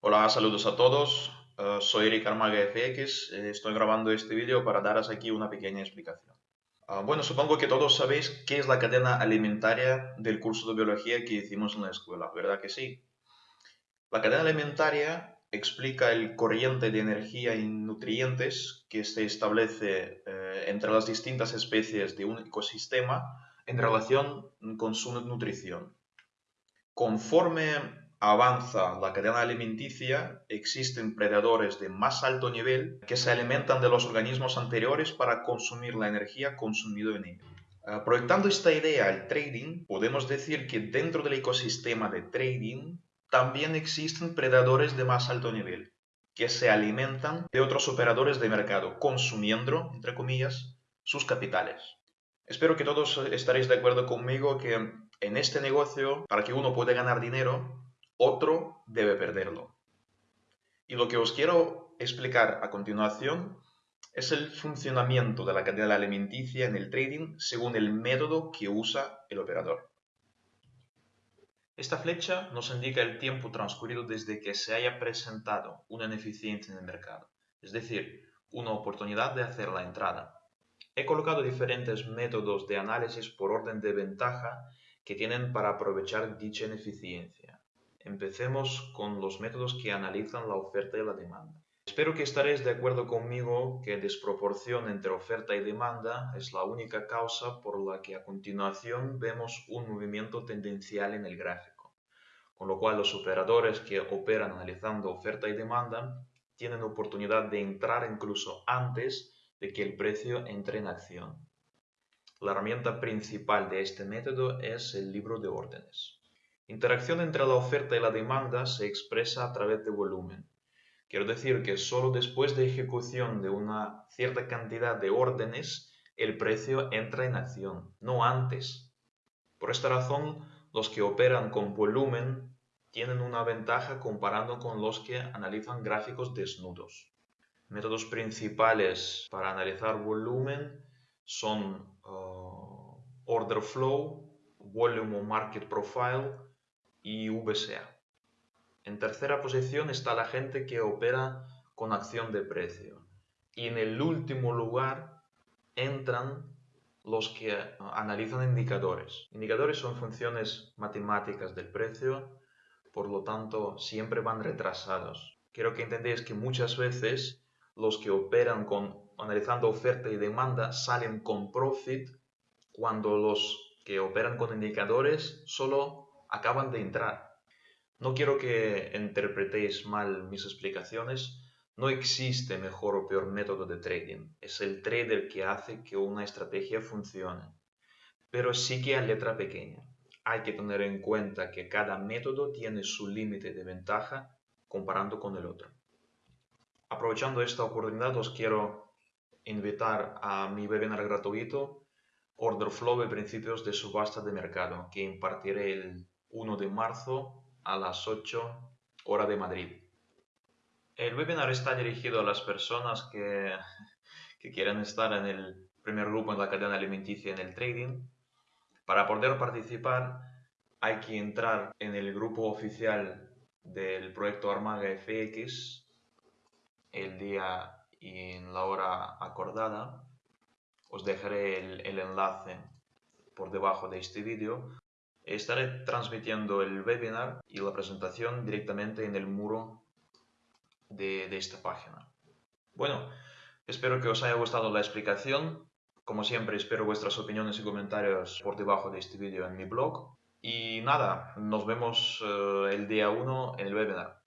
Hola, saludos a todos. Eh, soy Eric Armaga FX. Eh, estoy grabando este vídeo para daros aquí una pequeña explicación. Ah, bueno, supongo que todos sabéis qué es la cadena alimentaria del curso de biología que hicimos en la escuela, ¿verdad que sí? La cadena alimentaria explica el corriente de energía y nutrientes que se establece eh, entre las distintas especies de un ecosistema en relación con su nutrición. Conforme avanza la cadena alimenticia, existen predadores de más alto nivel que se alimentan de los organismos anteriores para consumir la energía consumida en ellos. Ah, proyectando esta idea al trading, podemos decir que dentro del ecosistema de trading también existen predadores de más alto nivel, que se alimentan de otros operadores de mercado, consumiendo, entre comillas, sus capitales. Espero que todos estaréis de acuerdo conmigo que en este negocio, para que uno pueda ganar dinero, otro debe perderlo. Y lo que os quiero explicar a continuación es el funcionamiento de la cadena alimenticia en el trading según el método que usa el operador. Esta flecha nos indica el tiempo transcurrido desde que se haya presentado una ineficiencia en el mercado, es decir, una oportunidad de hacer la entrada. He colocado diferentes métodos de análisis por orden de ventaja que tienen para aprovechar dicha ineficiencia. Empecemos con los métodos que analizan la oferta y la demanda. Espero que estaréis de acuerdo conmigo que desproporción entre oferta y demanda es la única causa por la que a continuación vemos un movimiento tendencial en el gráfico, con lo cual los operadores que operan analizando oferta y demanda tienen oportunidad de entrar incluso antes de que el precio entre en acción. La herramienta principal de este método es el libro de órdenes. Interacción entre la oferta y la demanda se expresa a través de volumen. Quiero decir que solo después de ejecución de una cierta cantidad de órdenes, el precio entra en acción, no antes. Por esta razón, los que operan con volumen tienen una ventaja comparando con los que analizan gráficos desnudos. Métodos principales para analizar volumen son uh, Order Flow, Volume Market Profile, y VSA. En tercera posición está la gente que opera con acción de precio. Y en el último lugar entran los que analizan indicadores. Indicadores son funciones matemáticas del precio, por lo tanto siempre van retrasados. Quiero que entendáis que muchas veces los que operan con analizando oferta y demanda salen con profit cuando los que operan con indicadores solo acaban de entrar. No quiero que interpretéis mal mis explicaciones. No existe mejor o peor método de trading. Es el trader que hace que una estrategia funcione. Pero sí que a letra pequeña. Hay que tener en cuenta que cada método tiene su límite de ventaja comparando con el otro. Aprovechando esta oportunidad os quiero invitar a mi webinar gratuito Order Flow de principios de subasta de mercado que impartiré el 1 de marzo a las 8 hora de Madrid. El webinar está dirigido a las personas que, que quieren estar en el primer grupo en la cadena alimenticia en el trading. Para poder participar hay que entrar en el grupo oficial del proyecto Armaga FX el día y en la hora acordada. Os dejaré el, el enlace por debajo de este vídeo Estaré transmitiendo el webinar y la presentación directamente en el muro de, esta página. Bueno, espero que os haya gustado la explicación. Como siempre, espero vuestras opiniones y comentarios por debajo de este vídeo en mi blog. Y nada, nos vemos eh, el día 1 en el webinar.